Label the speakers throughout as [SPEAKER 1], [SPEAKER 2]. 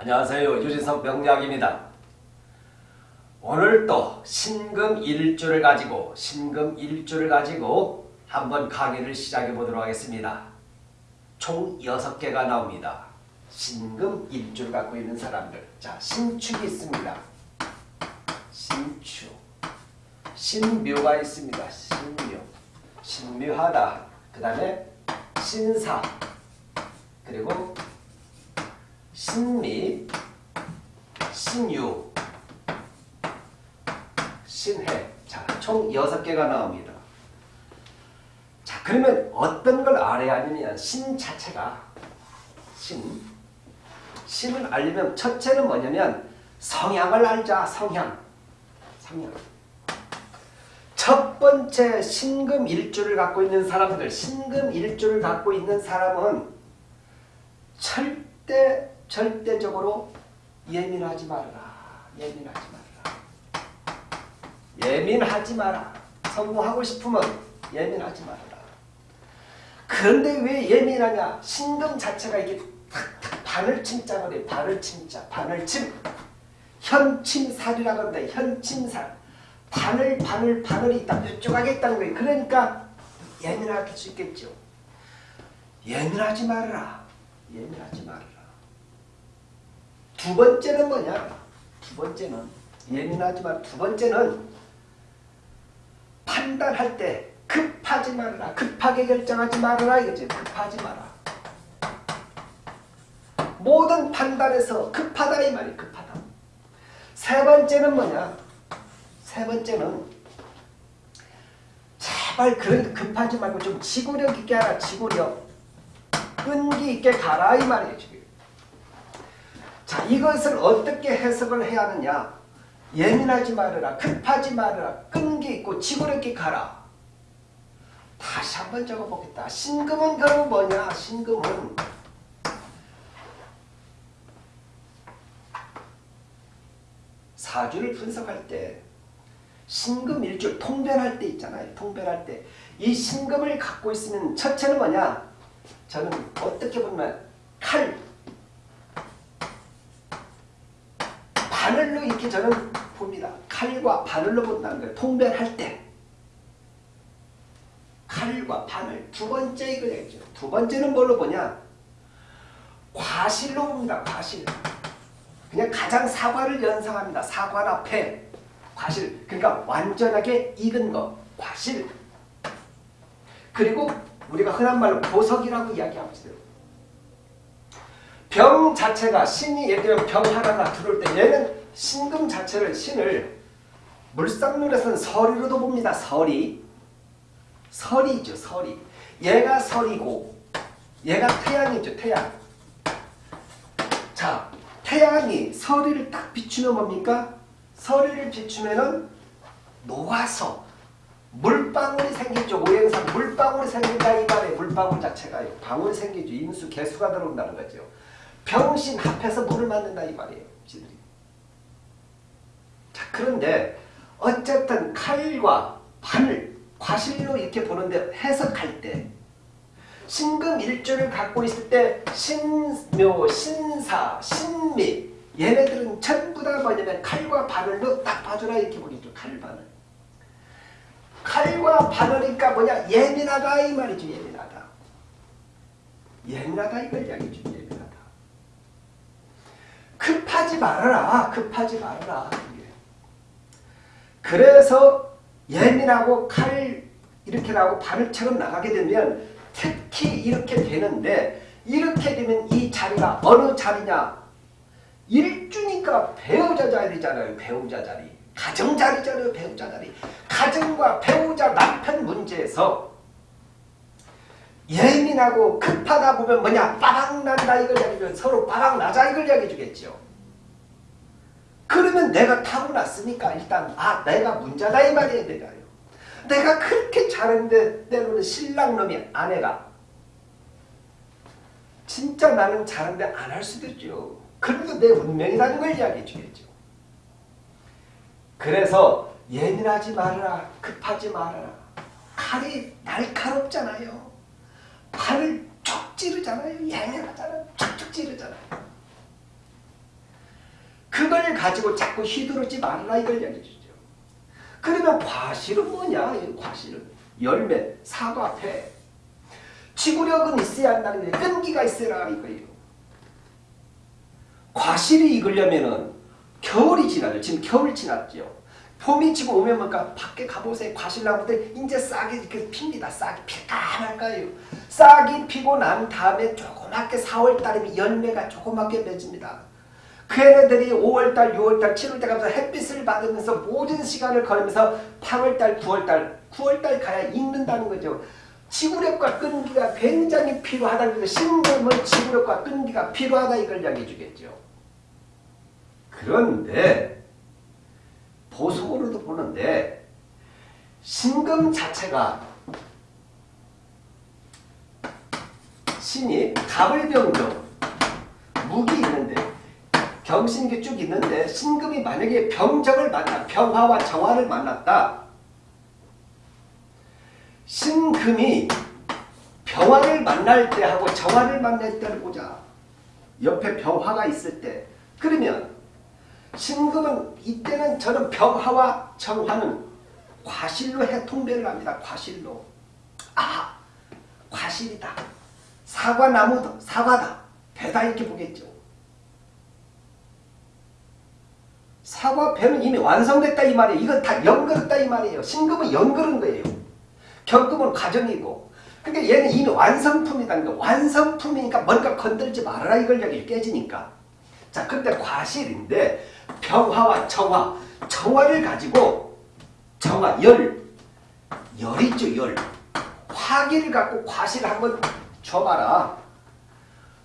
[SPEAKER 1] 안녕하세요. 유진석 명약입니다 오늘 또 신금 일주를 가지고 신금 일주를 가지고 한번 강의를 시작해 보도록 하겠습니다. 총 6개가 나옵니다. 신금 일주를 갖고 있는 사람들. 자, 신축이 있습니다. 신축. 신묘가 있습니다. 신묘. 신묘하다. 그 다음에 신사. 그리고 신립, 신유 신해 자, 총 6개가 나옵니다. 자, 그러면 어떤 걸 알아야 하느냐 신 자체가 신 신을 알려면 첫째는 뭐냐면 성향을 알자. 성향 성향 첫 번째 신금일주를 갖고 있는 사람들 신금일주를 갖고 있는 사람은 철대 절대적으로 예민하지 말아라. 예민하지 말아라. 예민하지 마라. 성공하고 싶으면 예민하지 말아라. 그런데 왜 예민하냐? 신금 자체가 이게 바늘 침자가 돼. 바늘 침자. 바늘 침. 현침살이라고 합니다. 현침살. 바늘 바늘 바늘이 있다. 뾰족하게 있다는 거예요. 그러니까 예민할 수 있겠죠. 예민하지 말아라. 예민하지 말아라. 두 번째는 뭐냐? 두 번째는 예민하지만 두 번째는 판단할 때 급하지 말라. 급하게 결정하지 말아라 이거지. 급하지 마라. 모든 판단에서 급하다 이 말이 급하다. 세 번째는 뭐냐? 세 번째는 제발 그런 급하지 말고 좀 지구력 있게 하라. 지구력. 끈기 있게 가라 이 말이에요. 자 이것을 어떻게 해석을 해야 하느냐? 예민하지 말아라 급하지 말아라 끈기 있고 지구력기 가라. 다시 한번 적어보겠다. 신금은 그럼 뭐냐? 신금은 사주를 분석할 때 신금 일주 통변할 때 있잖아요. 통변할 때 이 신금을 갖고 있으면 첫째는 뭐냐? 저는 어떻게 보면 칼 이렇게 저는 봅니다. 칼과 바늘로 본다는 거예요. 통변할 때. 칼과 바늘. 두 번째 이걸 얘기죠. 두 번째는 뭘로 보냐. 과실로 봅니다. 과실. 그냥 가장 사과를 연상합니다. 사과 앞에 과실. 그러니까 완전하게 익은 거. 과실. 그리고 우리가 흔한 말로 보석이라고 이야기하고 있어요. 병 자체가 신이 예를 들면 병 하나가 들어올 때 얘는 신금 자체를 신을 물상론에서는 서리로도 봅니다. 서리. 서리죠. 서리. 얘가 서리고 얘가 태양이죠. 태양. 자, 태양이 서리를 딱 비추면 뭡니까? 서리를 비추면은 놓아서 물방울이 생기죠. 오행상 물방울이 생긴다 이 말에 물방울 자체가요. 방울 생기죠. 인수 개수가 들어온다는 거죠. 병신 합해서 물을 만든다 이 말이에요. 그런데 어쨌든 칼과 판을 과실로 이렇게 보는데 해석할 때 신금일주를 갖고 있을 때 신묘, 신사, 신미 얘네들은 전부 다 뭐냐면 칼과 바늘로 딱 봐주라 이렇게 보겠죠. 칼바늘. 칼과 바늘이니까 뭐냐 예민하다 이 말이죠. 예민하다. 예민하다 이걸 이야기죠. 예민하다. 급하지 말아라. 급하지 말아라. 그래서 예민하고 칼 이렇게 나고 발을 차고 나가게 되면 특히 이렇게 되는데 이렇게 되면 이 자리가 어느 자리냐? 일주니까 배우자 자리잖아요 배우자 자리. 가정 자리잖아요 배우자 자리. 가정과 배우자 남편 문제에서 예민하고 급하다 보면 뭐냐? 빠방 난다 이걸 이야기면 서로 빠방 나자 이걸 이야기해 주겠죠 그러면 내가 타고났으니까 일단 아 내가 문제다 이 말이에요. 내가요. 내가 그렇게 잘했는데 때로는 신랑놈이 아내가 진짜 나는 잘하는데 안 할 수도 있죠. 그래도 내 운명이라는 걸 이야기해 주겠죠. 그래서 예민하지 말아라. 급하지 말아라. 칼이 날카롭잖아요. 팔을 촉 찌르잖아요. 예민하잖아요. 촉촉 찌르잖아요. 가지고 자꾸 휘두르지 말라 이걸 이야기해 주죠. 그러면 과실은 뭐냐? 이 과실은 열매, 사과, 배. 지구력은 있어야 한다는 게 끈기가 있어라 이거예요. 과실이 익으려면은 겨울이 지나죠. 지금 겨울 지났죠. 봄이 지고 오면 뭔가 밖에 가보세요. 과실나무들 이제 싹이 이렇게 핍니다. 싹이 필까 말까요. 싹이 피고 난 다음에 조그맣게 4월달이면 열매가 조그맣게 맺습니다. 그 애들이 5월달, 6월달, 7월달 가면서 햇빛을 받으면서 모든 시간을 걸으면서 8월달, 9월달, 9월달 가야 익는다는 거죠. 지구력과 끈기가 굉장히 필요하다는 거죠. 신금은 지구력과 끈기가 필요하다 이걸 이야기해 주겠죠. 그런데 보석으로도 보는데 신금 자체가 신이 갑을 병정 무기 있는데 경신기 쭉 있는데 신금이 만약에 병정을 만나 병화와 정화를 만났다 신금이 병화를 만날 때 하고 정화를 만날 때를 보자 옆에 병화가 있을 때 그러면 신금은 이때는 저는 병화와 정화는 과실로 해통배를 합니다. 과실로. 아 과실이다. 사과나무다. 사과다. 배다 이렇게 보겠죠. 사과 배는 이미 완성됐다 이 말이에요. 이건 다 연결했다 이 말이에요. 신금은 연결은 거예요. 경금은 과정이고 그러니까 얘는 이미 완성품이다는 거. 완성품이니까 뭔가 건들지 말아라 이걸 여기 깨지니까. 자 근데 과실인데 병화와 정화 정화를 가지고 정화 열 열이죠 열 화기를 갖고 과실을 한번 줘봐라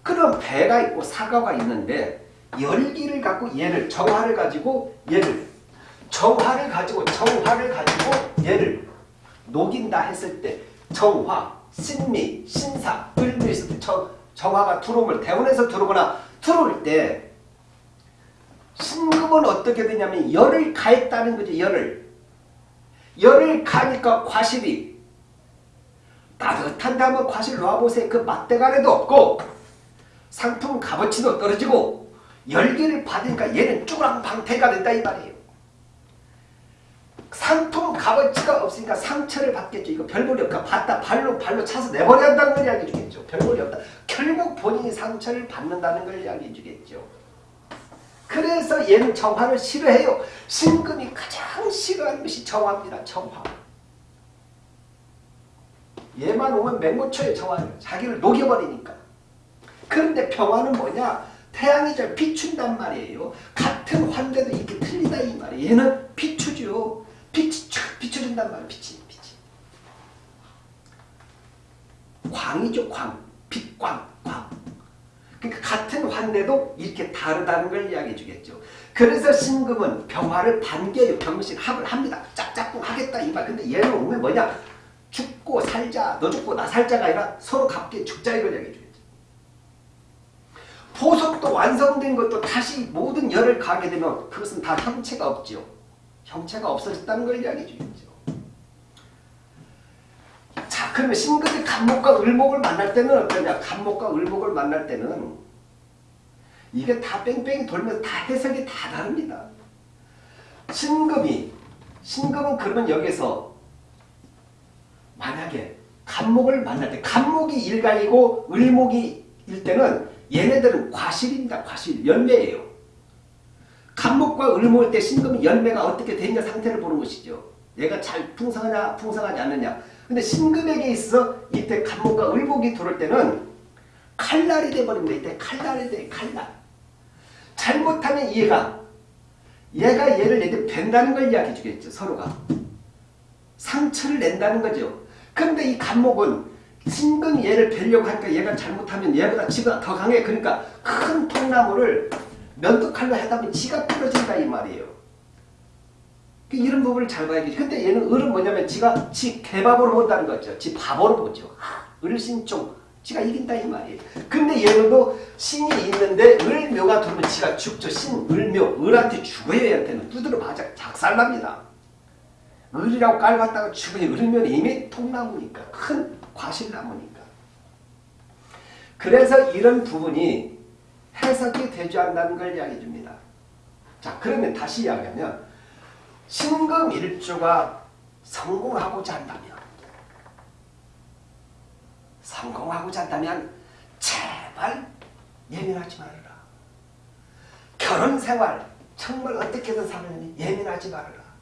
[SPEAKER 1] 그럼 배가 있고 사과가 있는데 열기를 갖고 얘를 정화를 가지고 얘를 정화를 가지고 정화를 가지고 얘를 녹인다 했을 때 정화, 신미, 신사, 을미 있을 때 정, 정화가 들어오면 대원에서 들어오거나 들어올 때 신금은 어떻게 되냐면 열을 가했다는 거죠. 열을. 열을 가니까 과실이 따뜻한 다음에 과실 놓아보세요. 그 맛대가리도 없고 상품 값어치도 떨어지고 열기를 받으니까 얘는 쭈랑방태가 된다 이 말이에요. 상품 값어치가 없으니까 상처를 받겠죠. 이거 별볼이 없다. 받다 발로 발로 차서 내버려야 한다는 걸 이야기해 주겠죠. 별볼이 없다. 결국 본인이 상처를 받는다는 걸 이야기해 주겠죠. 그래서 얘는 정화를 싫어해요. 신금이 가장 싫어하는 것이 정화입니다. 정화. 얘만 오면 맹고쳐요. 정화를. 자기를 녹여버리니까. 그런데 평화는 뭐냐? 태양이 잘 비춘단 말이에요. 같은 환대도 이렇게 틀리다 이 말이에요. 얘는 비추죠. 빛이 촥 비춰준단 말이에요. 빛이. 빛이. 광이죠. 광. 빛광. 광. 그러니까 같은 환대도 이렇게 다르다는 걸 이야기해 주겠죠. 그래서 신금은 병화를 반개요. 병신 합을 합니다. 짝짝꿍 하겠다 이 말. 근데 얘는 오면 뭐냐? 죽고 살자. 너 죽고 나 살자가 아니라 서로 갑게 죽자 이걸 이야기해 주겠죠. 보석도 완성된 것도 다시 모든 열을 가게 되면 그것은 다 형체가 없죠. 형체가 없어졌다는 걸 이야기해 주겠죠. 자 그러면 신금이 간목과 을목을 만날 때는 어떠냐 간목과 을목을 만날 때는 이게 다 뺑뺑이 돌면서 다 해석이 다 다릅니다 신금이 신금은 그러면 여기서 만약에 간목을 만날 때 간목이 일간이고 을목이 일 때는 얘네들은 과실입니다 과실 열매예요 간목과 을목일 때 신금이 열매가 어떻게 되냐 상태를 보는 것이죠 얘가 잘 풍성하냐 풍성하지 않느냐 근데 신금에게 있어 이때 간목과 을목이 들어올 때는 칼날이 돼버립니다. 이때 칼날이 돼 칼날. 잘못하면 얘가 얘가 얘를 내게 벤다는 걸 이야기해 주겠죠. 서로가. 상처를 낸다는 거죠. 근데 이 간목은 신금이 얘를 뵈려고 하니까 얘가 잘못하면 얘보다 지가 더 강해. 그러니까 큰 통나무를 면도칼로 하다 보면 지가 부러진다 이 말이에요. 그 이런 부분을 잘 봐야겠지. 근데 얘는 을은 뭐냐면 지가 지 개밥으로 본다는 거죠. 지 밥으로 보죠. 을신종 지가 이긴다 이 말이에요. 근데 얘는도 신이 있는데 을묘가 들어오면 지가 죽죠. 신, 을묘, 을한테 죽어야 얘한테는 두드려 맞아 작살납니다. 을이라고 깔봤다가 죽으니 을묘는 이미 통나무니까 큰 과실나무니까. 그래서 이런 부분이 해석이 되지 않는다는 걸 이야기해 줍니다. 자 그러면 다시 이야기하면 신금일주가 성공하고자 한다면 성공하고자 한다면 제발 예민하지 말아라. 결혼생활 정말 어떻게든 살려니 예민하지 말아라.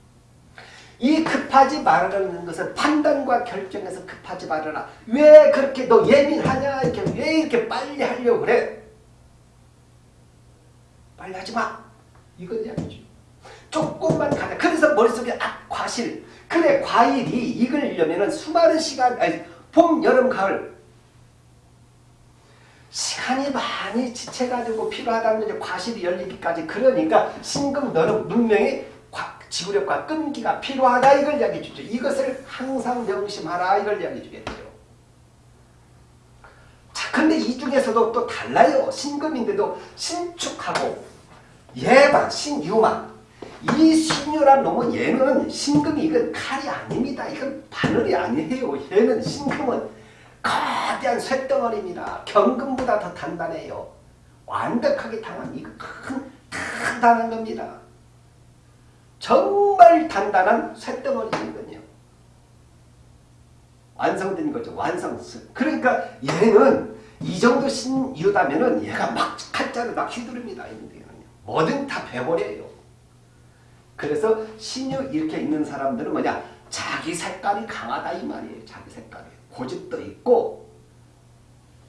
[SPEAKER 1] 이 급하지 말아라는 것은 판단과 결정에서 급하지 말아라. 왜 그렇게 너 예민하냐? 이렇게 왜 이렇게 빨리 하려고 그래? 빨리 하지 마. 이건 이야기죠. 조금만 가자. 그래서 머릿속에 아 과실. 그래 과일이 익으려면 수많은 시간 아니 봄, 여름, 가을 시간이 많이 지체가지고 필요하다는 과실이 열리기까지 그러니까 신금 너는 분명히 지구력과 끈기가 필요하다 이걸 이야기해 주죠. 이것을 항상 명심하라 이걸 이야기해 주겠죠. 자, 근데 이 중에서도 또 달라요. 신금인데도 신축하고 예방, 신유만 이 신유란 놈은 얘는 신금이 이건 칼이 아닙니다. 이건 바늘이 아니에요. 얘는 신금은 거대한 쇳덩어리입니다. 경금보다 더 단단해요. 완벽하게 당한 이거 큰 단단한 겁니다. 정말 단단한 쇳덩어리거든요. 완성된 거죠. 완성. 그러니까 얘는 이 정도 신유다면은 얘가 막 칼자를 막 휘두릅니다. 뭐든 다 배버려요. 그래서 신유 이렇게 있는 사람들은 뭐냐? 자기 색깔이 강하다 이 말이에요. 자기 색깔이. 고집도 있고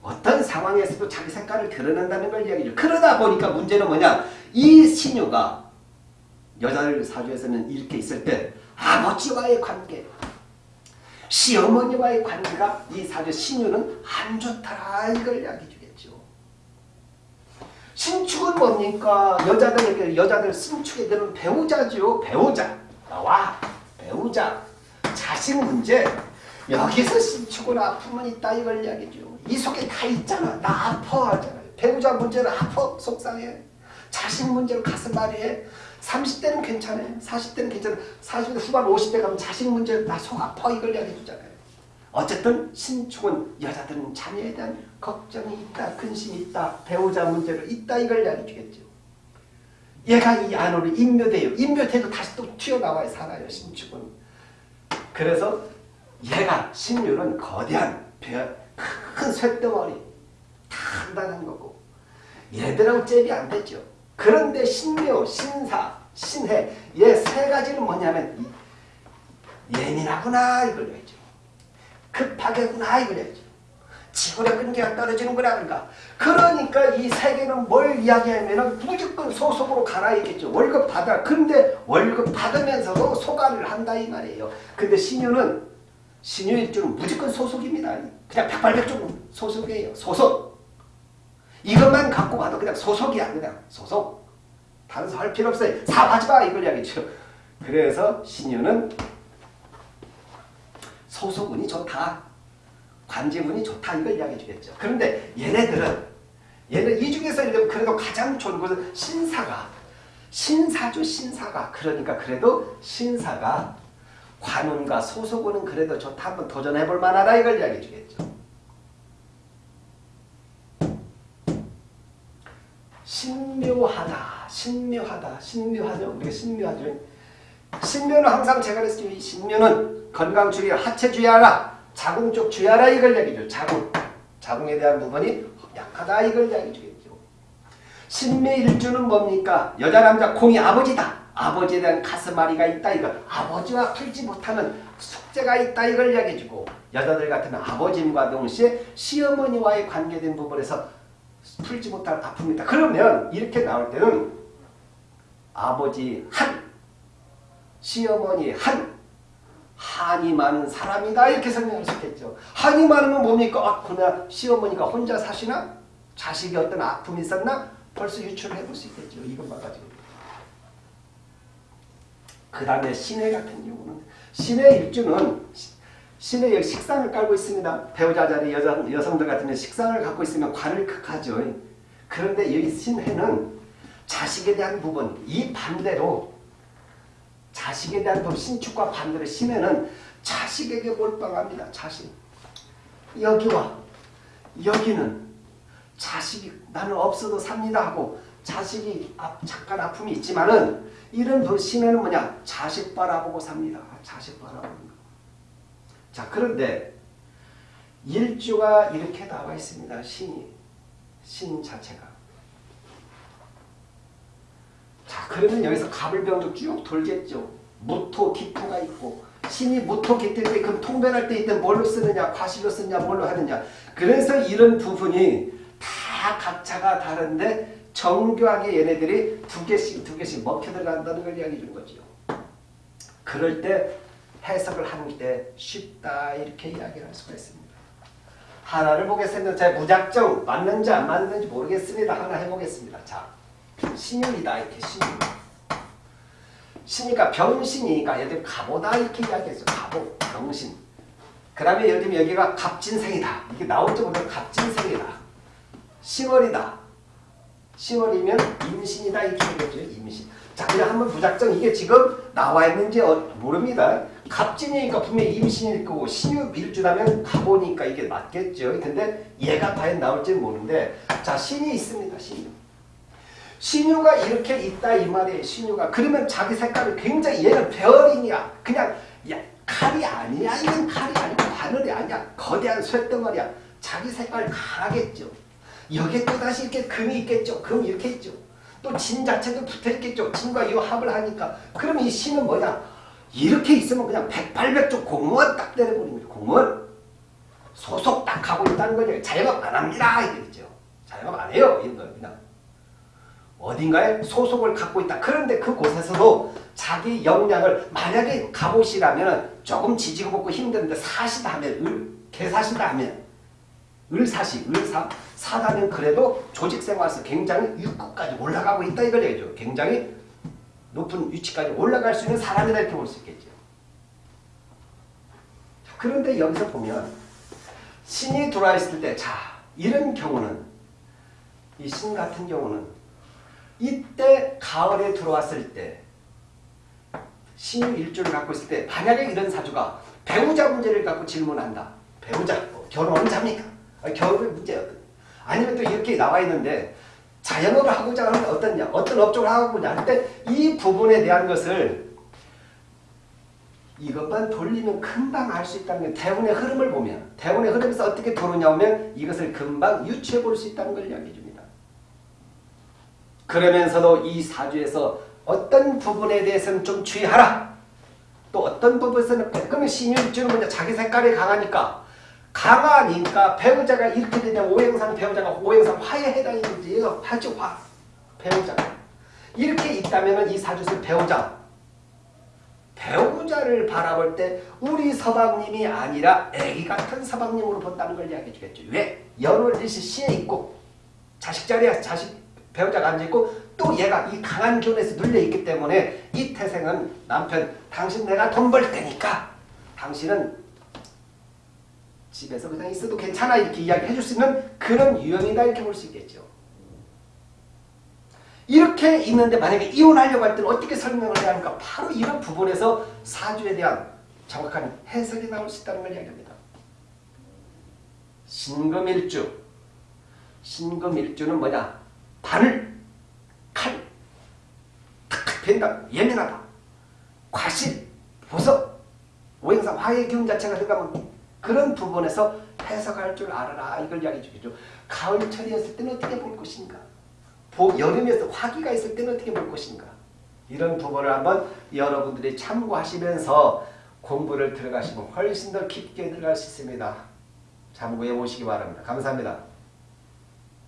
[SPEAKER 1] 어떤 상황에서도 자기 색깔을 드러낸다는 걸 이야기죠. 그러다 보니까 문제는 뭐냐? 이 신유가 여자들 사주에서는 이렇게 있을 때 아버지와의 관계, 시어머니와의 관계가 이 사주 신유는 안 좋더라 이걸 이야기 주겠죠. 신축은 뭡니까? 여자들에게 여자들 신축에 되는 배우자죠. 배우자. 나와 배우자. 자식 문제. 여기서 신축은 아픔은 있다 이걸 이야기죠. 이 속에 다 있잖아. 나 아파 하잖아요. 배우자 문제는 아파 속상해. 자식 문제로 가슴 아리해. 30대는 괜찮아. 40대는 괜찮아. 40대 후반 50대 가면 자식 문제로 나속 아파 이걸 이야기해 주잖아요. 어쨌든 신축은 여자들은 자녀에 대한 걱정이 있다. 근심이 있다. 배우자 문제로 있다. 이걸 이야기해 주겠죠. 얘가 이 안으로 인묘돼요. 인묘돼도 다시 또 튀어나와야 살아요. 신축은. 그래서 얘가 신유는 거대한 큰 쇳덩어리 단단한 거고 얘들하고 잽이 안 되죠. 그런데 신묘, 신사, 신해 얘 세 가지는 뭐냐면 예민하구나 이걸 알죠. 급하게구나 이걸 알죠. 지구력 끈기가 떨어지는구나 그러니까 그러니까 이 세계는 뭘 이야기하면 무조건 소속으로 가라야겠죠. 월급 받아. 근데 월급 받으면서도 소가를 한다 이 말이에요. 근데 신유는 신유일주는 무조건 소속입니다. 그냥 백발백중 소속이에요. 소속. 이것만 갖고 봐도 그냥 소속이야. 그냥 소속. 다른 할 필요 없어요. 사업하지 마 이걸 이야기죠. 그래서 신유는 소속운이 좋다. 관제운이 좋다. 이걸 이야기해 주겠죠. 그런데 얘네들은 얘는 이 중에서 그래도 가장 좋은 것은 신사가 신사죠 신사가 그러니까 그래도 신사가 관운과 소속운은 그래도 좋다. 한번 도전해볼 만하다. 이걸 이야기해 주겠죠. 신묘하다. 신묘하다. 신묘하죠. 우리가 신묘하죠. 신묘는 항상 제가 그랬죠. 이 신묘는 건강 주의, 하체 주의하라. 자궁 쪽 주의하라. 이걸 이야기죠. 자궁. 자궁에 대한 부분이 약하다. 이걸 이야기해 주겠죠. 신묘일주는 뭡니까? 여자, 남자, 공이 아버지다. 아버지에 대한 가슴앓이가 있다 이거 아버지와 풀지 못하는 숙제가 있다 이걸 이야기해주고 여자들 같은 아버님과 동시에 시어머니와의 관계된 부분에서 풀지 못할 아픔이다. 그러면 이렇게 나올 때는 아버지 한 시어머니 한 한이 많은 사람이다 이렇게 설명할 수 있겠죠. 한이 많으면 뭡니까? 아, 그나 시어머니가 혼자 사시나? 자식이 어떤 아픔이 있었나? 벌써 유추를 해볼 수 있겠죠. 이것만 가지고. 그 다음에 신의 같은 경우는 신의 일주는 신의 식상을 깔고 있습니다. 배우자 자리 여성, 여성들 같은 식상을 갖고 있으면 관을 극하죠. 그런데 이 신해는 자식에 대한 부분, 이 반대로 자식에 대한 부분, 신축과 반대로 신해는 자식에게 몰빵합니다. 자식. 여기와 여기는 자식이 나는 없어도 삽니다 하고 자식이 아, 잠깐 아픔이 있지만은 이런 그 신에는 뭐냐 자식 바라보고 삽니다. 자식 바라보는 거. 자 그런데 일주가 이렇게 나와 있습니다. 신이 신 자체가. 자 그러면 여기서 갑을병도 쭉 돌겠죠. 무토 기토가 있고 신이 무토 기토일 때 그럼 통변할 때 이때 뭘로 쓰느냐 과실로 쓰느냐 뭘로 하느냐 그래서 이런 부분이 다 각자가 다른데 정교하게 얘네들이 두 개씩 두 개씩 먹혀 들어간다는 걸 이야기해 주는 거죠. 그럴 때 해석을 하는 때 쉽다 이렇게 이야기를 할 수가 있습니다. 하나를 보겠습니다. 제 무작정 맞는지 안 맞는지 모르겠습니다. 하나 해보겠습니다. 자, 신유이다 이렇게 신유. 신이니까 병신이니까 예를 들면 가보다 이렇게 이야기했죠. 가보, 병신. 그 다음에 예를 들면 여기가 갑진생이다. 이게 나올 때부터 갑진생이다. 신월이다. 신월이면 임신이다 이렇게 되겠죠. 임신. 자 그냥 한번 무작정 이게 지금 나와 있는지 어, 모릅니다. 갑진이니까 분명히 임신일 거고 신유 밀주라면 가보니까 이게 맞겠죠. 근데 얘가 과연 나올지는 모르는데 자 신이 있습니다. 신유. 신유가 이렇게 있다 이 말이에요. 신유가 그러면 자기 색깔을 굉장히 얘는 베어링이야. 그냥 야, 칼이 아니야. 이건 칼이 아니고 바늘이 아니야. 거대한 쇳덩어리야. 자기 색깔 강하겠죠. 여기에 또다시 이렇게 금이 있겠죠. 금 이렇게 있죠. 또 진 자체도 붙어 있겠죠. 진과 이 합을 하니까. 그럼 이 신은 뭐냐? 이렇게 있으면 그냥 백발백중 공무원 딱 거예요. 공무원. 소속 딱 하고 있다는 거죠. 자영업 안 합니다. 이거죠. 자영업 안 해요. 이런 거 그냥. 어딘가에 소속을 갖고 있다. 그런데 그곳에서도 자기 역량을 만약에 갑옷이라면 조금 지지고 볶고 힘든데 사시다 하면 을, 개사시다 하면 을사시, 을사, 사다면 그래도 조직생활에서 굉장히 육급까지 올라가고 있다 이걸 얘기죠. 굉장히 높은 위치까지 올라갈 수 있는 사람이다 이렇게 볼 수 있겠죠. 그런데 여기서 보면 신이 들어와 있을 때, 자 이런 경우는 이 신 같은 경우는 이때 가을에 들어왔을 때 신유 일주를 갖고 있을 때 만약에 이런 사주가 배우자 문제를 갖고 질문한다. 배우자, 뭐 결혼은 잡니까? 결혼의 문제였거든. 아니면 또 이렇게 나와 있는데 자영업을 하고자 하는 어떠냐, 어떤 업종을 하고자 할때이 부분에 대한 것을 이것만 돌리면 금방 알 수 있다는 게 대운의 흐름을 보면 대운의 흐름에서 어떻게 들어오냐 하면 이것을 금방 유추해 볼 수 있다는 걸 이야기해 줍니다. 그러면서도 이 사주에서 어떤 부분에 대해서는 좀 주의하라. 또 어떤 부분에서는 그러면 신유일주는 먼저 자기 색깔이 강하니까 강하니까 배우자가 이렇게 되면 오행상 배우자가 오행상 화에 해당이지 얘가 화죠 화 배우자가 이렇게 있다면 이 사주에서 배우자 배우자를 바라볼 때 우리 서방님이 아니라 애기 같은 서방님으로 본다는 걸 이야기해 주겠죠. 왜? 연월 일시 시에 있고 자식 자리에 자식 배우자가 앉아있고 또 얘가 이 강한 기운에서 눌려있기 때문에 이 태생은 남편 당신 내가 돈 벌 테니까 당신은 집에서 그냥 있어도 괜찮아 이렇게 이야기해 줄 수 있는 그런 유형이다 이렇게 볼 수 있겠죠. 이렇게 있는데 만약에 이혼하려고 할 때는 어떻게 설명을 해야 하는가 바로 이런 부분에서 사주에 대한 정확한 해석이 나올 수 있다는 걸 이야기합니다. 신금일주. 신금일주는 뭐냐? 바늘, 칼, 탁탁 벤다, 예민하다, 과실, 보석, 오행사 화의 기운 자체가 들어가면 그런 부분에서 해석할 줄 알아라 이걸 이야기해 주겠죠. 가을철이었을 때는 어떻게 볼 것인가? 보, 여름이었을 화기가 있을 때는 어떻게 볼 것인가? 이런 부분을 한번 여러분들이 참고하시면서 공부를 들어가시면 훨씬 더 깊게 들어갈 수 있습니다. 참고해 보시기 바랍니다. 감사합니다.